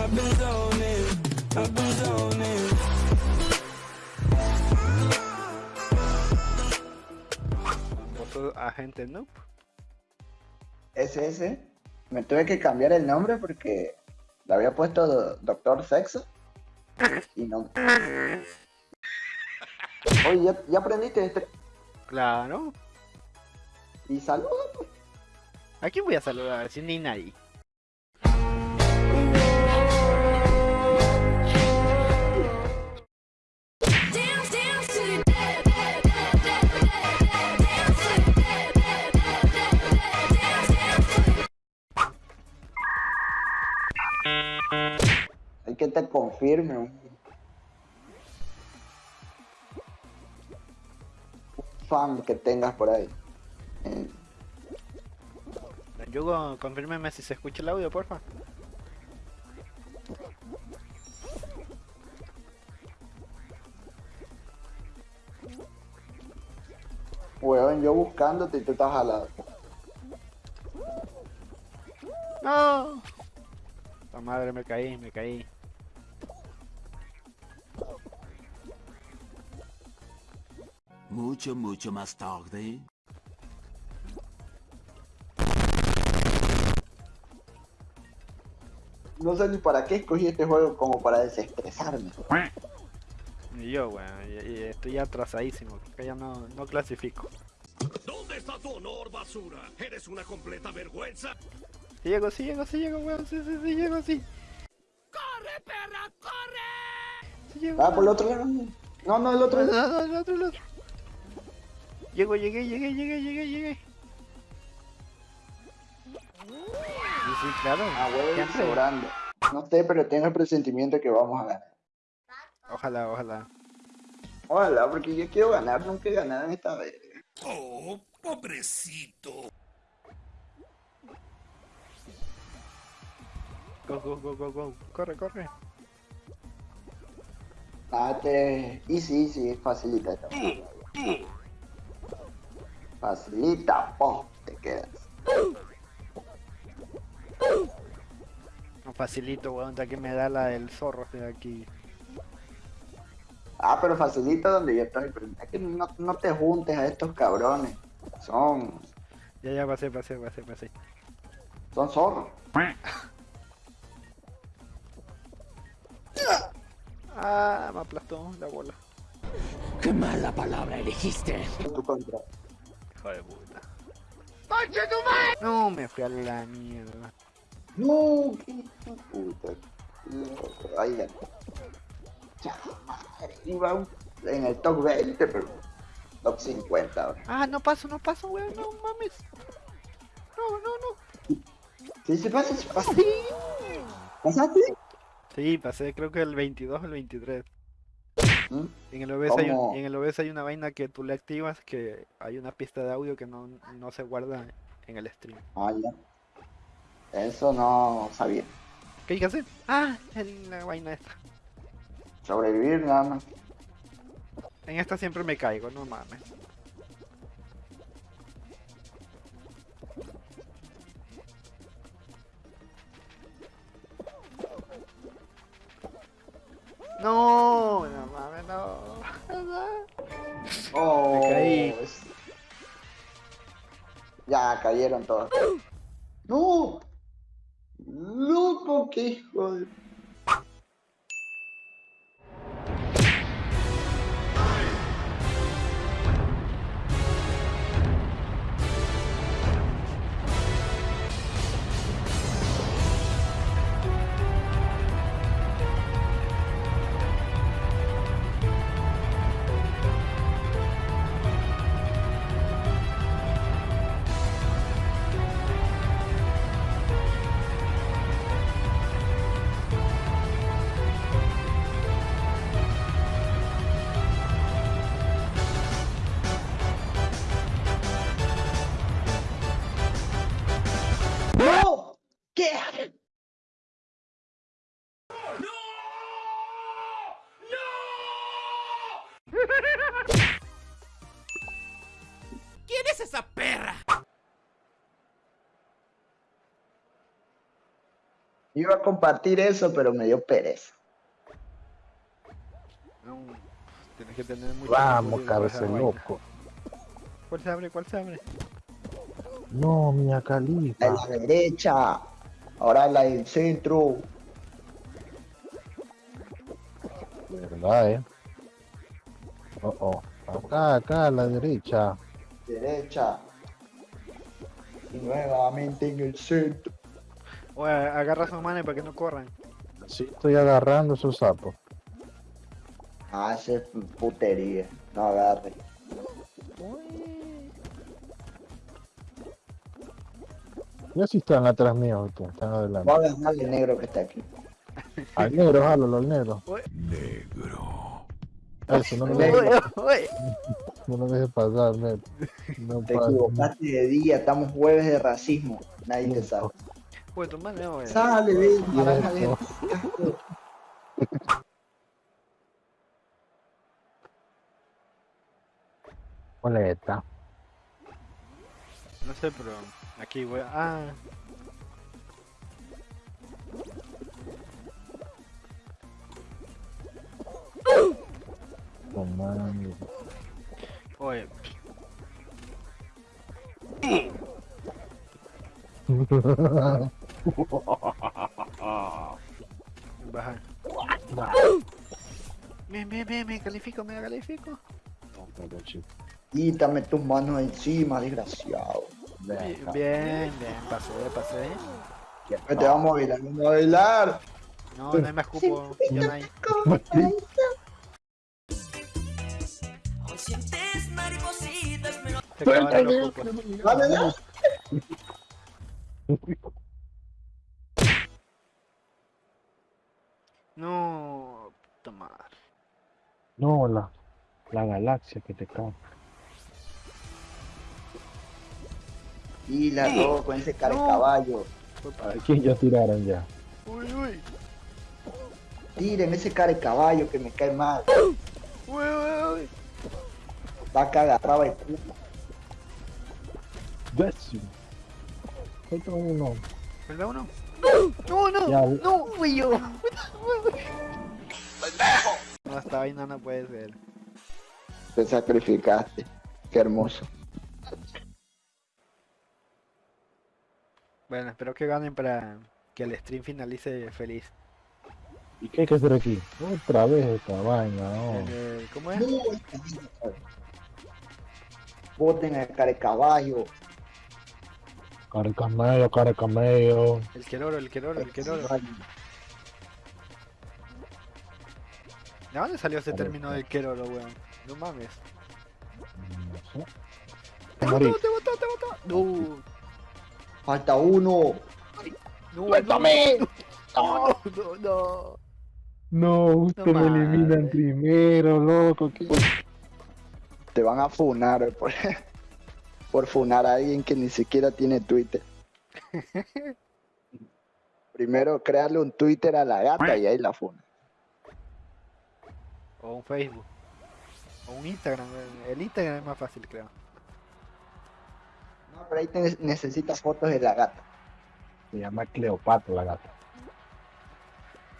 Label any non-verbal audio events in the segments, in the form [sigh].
I've been zoning, I've been zoning. Famoso agente noob. SS. Me tuve que cambiar el nombre porque le había puesto Do- Doctor Sexo. Y no. Oye, ¿ya, ya aprendiste este? Claro. Y saluda. ¿A quién voy a saludar? Si ni nadie. Que te confirme. Fan que tengas por ahí. Eh, Yugo, confírmeme si se escucha el audio, porfa. Weón, yo buscándote y tú estás al lado. ¡No! La madre, me caí, me caí. Mucho, mucho más tarde. No sé ni para qué escogí este juego como para desestresarme. Y yo, weón, y estoy atrasadísimo, que ya no, no clasifico. ¿Dónde está tu honor, basura? Eres una completa vergüenza. Si llego, si llego, si llego, weón, sí, sí, sí, llego, sí. ¡Corre, perra, corre! Sí llego. Ah, por el otro lado. No, no, el otro. No, no, no, el otro, el otro. Llego, llegué, llegué, llegué, llegué, llegué. Sí, sí, claro. Ah, huevo, sobrando. No sé, pero tengo el presentimiento que vamos a ganar. Ojalá, ojalá. Ojalá, porque yo quiero ganar, nunca he ganado en esta vez. Oh, pobrecito. Go, go, go, go, go. Corre, corre. Date. Y sí, sí, facilita esta. Facilita, po, te quedas. No facilito, weón, ya que me da la del zorro de aquí. Ah, pero facilita donde yo estoy. Pero es que no, no te juntes a estos cabrones. Son, Ya, ya, pasé, pasé, pasé, pasé. son zorros. Ah, me aplastó la bola. ¡Qué mala palabra elegiste! Tu contra. Hijo de puta. No, me fui a la mierda. No, qué hijo de puta. Loco. Ya, madre, Iba en el top 20, pero top 50 ahora. Ah, no paso, no paso, weón, no mames. No, no, no. Sí, sí pasa, sí pasa. Sí. ¿Pasaste? Sí, pasé creo que el 22 o el 23. ¿Mm? En el OBS, hay en el OBS hay una vaina que tú le activas que hay una pista de audio que no, no se guarda en el stream. Ah, ya. Eso no sabía. ¿Qué hay que hacer? Ah, en la vaina esta. Sobrevivir nada más. En esta siempre me caigo, no mames. No, no no. Oh, Me caí. es- Ya cayeron todos. [gasps] ¡No! ¡Loco, qué hijo de... ¡No! ¿Qué? ¿Quién es esa perra? Iba a compartir eso, pero me dio pereza. No, tienes que tener mucho Vamos, cabeza loco. ¿Cuál se abre? ¿Cuál se abre? No, La Califa. de la derecha. Ahora la del centro. ¿Verdad, eh? Oh, oh. Acá, acá, a la derecha. Derecha. Y nuevamente en el centro. Oye, agarra a sus manes para que no corran. Sí, estoy agarrando esos sapos. Ah, esa es putería. No agarre. Ya sí están atrás mío, están adelante. Voy a agarrar el negro que está aquí. Al negro, jálalo, al negro. Negro. Eso, no lo Oye, dejes, no lo dejes pasar, negro. No Te pasa. equivocaste de día. Estamos jueves de racismo. Nadie te sabe. Oye, tu mano, oye. Sale, de- Cierto. Boleta. No sé, pero aquí voy a... Ah, Comando. oye. Baja. Bien, bien, bien, me califico, me califico. Quítame tus manos encima, desgraciado. Bien, bien, bien, pasé, pasé. Que te vamos a bailar, vamos a bailar. No, no hay más cupo, ya no hay. Los cupos. Dale, dale. No, tomar. No, la, la galaxia que te cae. Y la robo con ese cara de caballo. Aquí ya tiraron ya. Uy, uy, Tiren ese cara de caballo que me cae mal. uy, uy, uy. Vaca agarraba el cupo. Décimo. Falta uno. ¿Verdad uno? No, no, Ya. no, fui yo. No, esta vaina no puede ser. Te sacrificaste. Qué hermoso. Bueno, espero que ganen para que el stream finalice feliz. ¿Y qué hay que hacer aquí? Otra vez esta vaina, no. Eh, ¿Cómo es? Boten el cara de caballo. Cara de camello, cara de camello. El queroro, el queroro, el queroro. ¿De dónde salió ese término del queroro, weón? No mames. No sé. ¡Te botó, te botó, te botó! No, Falta uno. no, ¡Suéltame! no, no, no. No, usted No me eliminan primero, loco. ¿qué? Te van a funar por, [laughs] por funar a alguien que ni siquiera tiene Twitter. [laughs] Primero créale un Twitter a la gata y ahí la funa. O un Facebook. O un Instagram. El Instagram es más fácil, creo. No, pero ahí te necesitas fotos de la gata. Se llama Cleopatra la gata.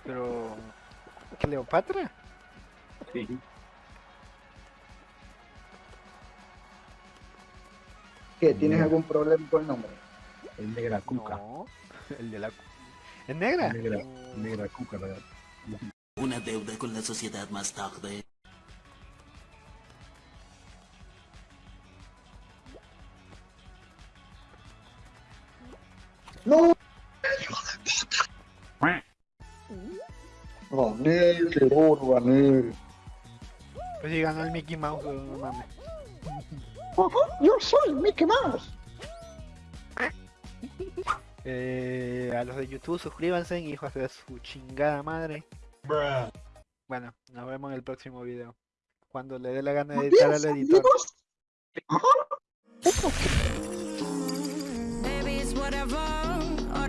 Pero... ¿Cleopatra? ¿Qué? ¿Tienes algún problema con el nombre? Es negra cuca. No. El de la... ¿Es negra? Negra, negra cuca la gata. Una deuda con la sociedad más tarde. ¡No! Gané, qué oro, gané. Pues si ganó el Mickey Mouse, no mames. Yo soy Mickey Mouse. Eh, a los de YouTube suscríbanse, hijos de su chingada madre. Bueno, nos vemos en el próximo video. Cuando le dé la gana de editar al editor.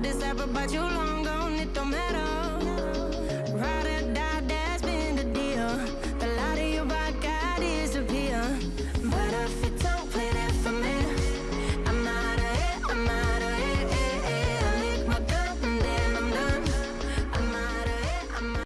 deserve but you long gone, it don't matter.